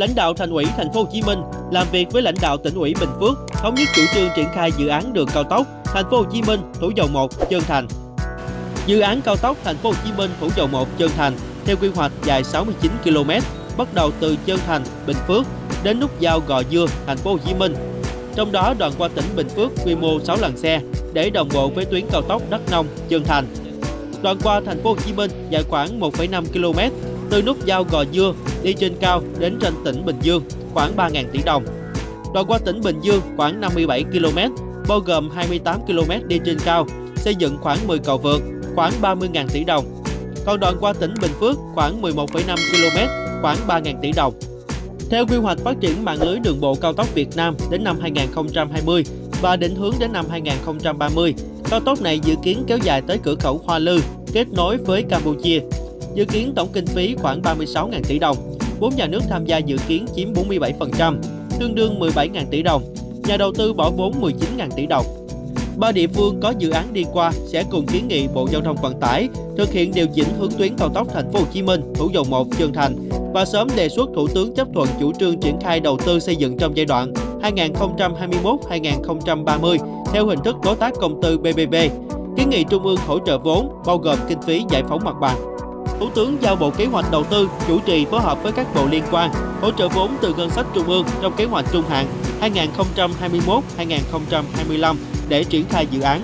lãnh đạo Thành ủy Thành phố Hồ Chí Minh làm việc với lãnh đạo tỉnh ủy Bình Phước thống nhất chủ trương triển khai dự án đường cao tốc Thành phố Hồ Chí Minh Thủ Dầu Một Trơn Thành. Dự án cao tốc Thành phố Hồ Chí Minh Thủ Dầu Một Trơn Thành theo quy hoạch dài 69 km, bắt đầu từ Trơn Thành, Bình Phước đến nút giao Gò Dưa, Thành phố Hồ Chí Minh. Trong đó đoạn qua tỉnh Bình Phước quy mô 6 làn xe để đồng bộ với tuyến cao tốc Đắk Nông, Trơn Thành. Đoạn qua Thành phố Hồ Chí Minh dài khoảng 1,5 km từ nút giao Gò Dưa đi trên cao đến trên tỉnh Bình Dương khoảng 3.000 tỷ đồng. Đoạn qua tỉnh Bình Dương khoảng 57 km, bao gồm 28 km đi trên cao, xây dựng khoảng 10 cầu vượt, khoảng 30.000 tỷ đồng. Còn đoạn qua tỉnh Bình Phước khoảng 11,5 km, khoảng 3.000 tỷ đồng. Theo quy hoạch phát triển mạng lưới đường bộ cao tốc Việt Nam đến năm 2020 và định hướng đến năm 2030, cao tốc này dự kiến kéo dài tới cửa khẩu Hoa Lư, kết nối với Campuchia. Dự kiến tổng kinh phí khoảng 36.000 tỷ đồng, vốn nhà nước tham gia dự kiến chiếm 47%, tương đương 17.000 tỷ đồng. Nhà đầu tư bỏ vốn 19.000 tỷ đồng. Ba địa phương có dự án đi qua sẽ cùng kiến nghị Bộ Giao thông Vận tải thực hiện điều chỉnh hướng tuyến cao tốc Thành phố Hồ Chí Minh, Thủ Dầu Một, Trơn Thành và sớm đề xuất Thủ tướng chấp thuận chủ trương triển khai đầu tư xây dựng trong giai đoạn 2021-2030 theo hình thức đối tác công tư BBB. Kiến nghị Trung ương hỗ trợ vốn bao gồm kinh phí giải phóng mặt bằng. Thủ tướng giao Bộ Kế hoạch Đầu tư chủ trì phối hợp với các bộ liên quan, hỗ trợ vốn từ ngân sách trung ương trong kế hoạch trung hạn 2021-2025 để triển khai dự án.